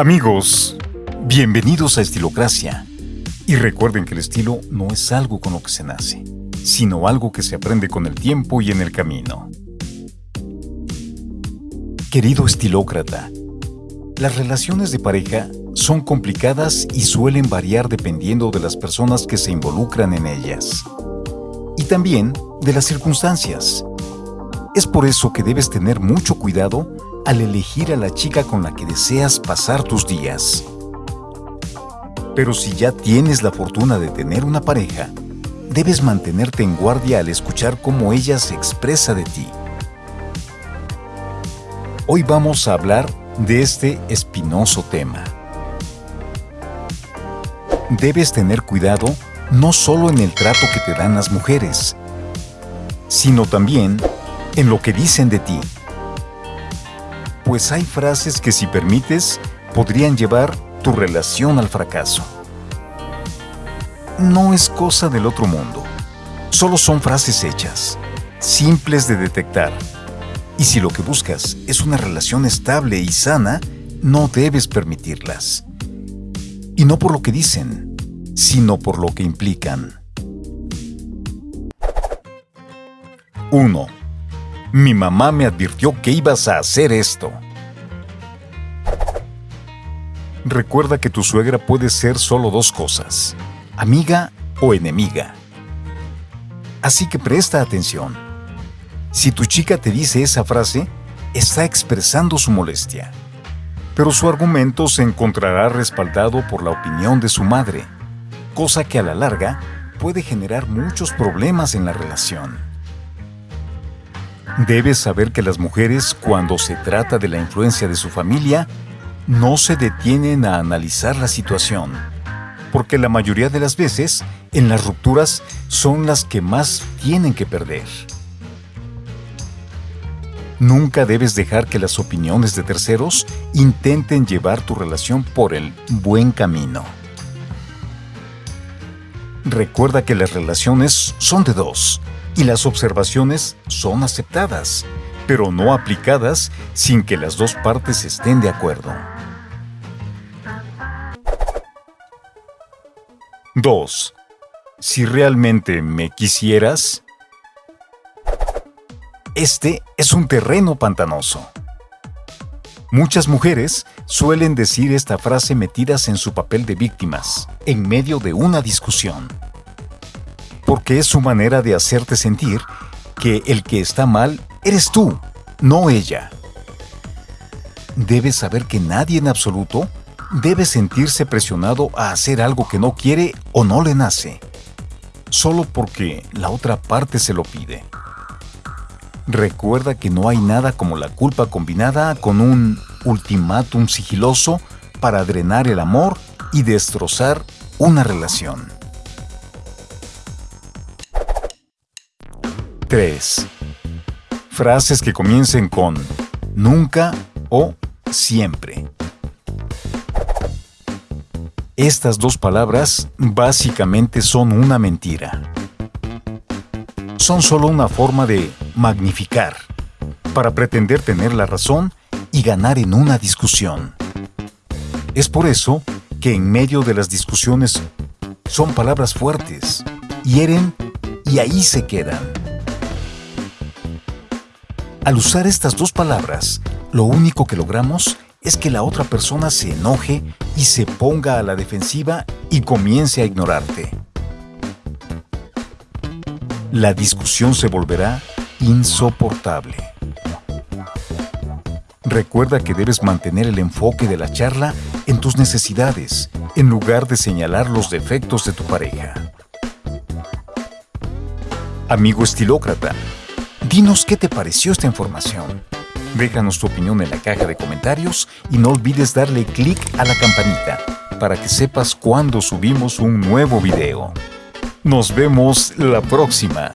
Amigos, bienvenidos a Estilocracia. Y recuerden que el estilo no es algo con lo que se nace, sino algo que se aprende con el tiempo y en el camino. Querido estilócrata, las relaciones de pareja son complicadas y suelen variar dependiendo de las personas que se involucran en ellas. Y también de las circunstancias. Es por eso que debes tener mucho cuidado al elegir a la chica con la que deseas pasar tus días. Pero si ya tienes la fortuna de tener una pareja, debes mantenerte en guardia al escuchar cómo ella se expresa de ti. Hoy vamos a hablar de este espinoso tema. Debes tener cuidado no solo en el trato que te dan las mujeres, sino también en lo que dicen de ti pues hay frases que si permites podrían llevar tu relación al fracaso. No es cosa del otro mundo, solo son frases hechas, simples de detectar. Y si lo que buscas es una relación estable y sana, no debes permitirlas. Y no por lo que dicen, sino por lo que implican. 1. Mi mamá me advirtió que ibas a hacer esto. Recuerda que tu suegra puede ser solo dos cosas, amiga o enemiga. Así que presta atención. Si tu chica te dice esa frase, está expresando su molestia. Pero su argumento se encontrará respaldado por la opinión de su madre, cosa que a la larga puede generar muchos problemas en la relación. Debes saber que las mujeres, cuando se trata de la influencia de su familia, no se detienen a analizar la situación, porque la mayoría de las veces, en las rupturas, son las que más tienen que perder. Nunca debes dejar que las opiniones de terceros intenten llevar tu relación por el buen camino. Recuerda que las relaciones son de dos, y las observaciones son aceptadas, pero no aplicadas sin que las dos partes estén de acuerdo. 2. Si realmente me quisieras, este es un terreno pantanoso. Muchas mujeres suelen decir esta frase metidas en su papel de víctimas, en medio de una discusión porque es su manera de hacerte sentir que el que está mal eres tú, no ella. Debes saber que nadie en absoluto debe sentirse presionado a hacer algo que no quiere o no le nace, solo porque la otra parte se lo pide. Recuerda que no hay nada como la culpa combinada con un ultimátum sigiloso para drenar el amor y destrozar una relación. 3. Frases que comiencen con nunca o siempre. Estas dos palabras básicamente son una mentira. Son solo una forma de magnificar, para pretender tener la razón y ganar en una discusión. Es por eso que en medio de las discusiones son palabras fuertes, hieren y ahí se quedan. Al usar estas dos palabras, lo único que logramos es que la otra persona se enoje y se ponga a la defensiva y comience a ignorarte. La discusión se volverá insoportable. Recuerda que debes mantener el enfoque de la charla en tus necesidades, en lugar de señalar los defectos de tu pareja. Amigo estilócrata, Dinos qué te pareció esta información. Déjanos tu opinión en la caja de comentarios y no olvides darle clic a la campanita para que sepas cuando subimos un nuevo video. Nos vemos la próxima.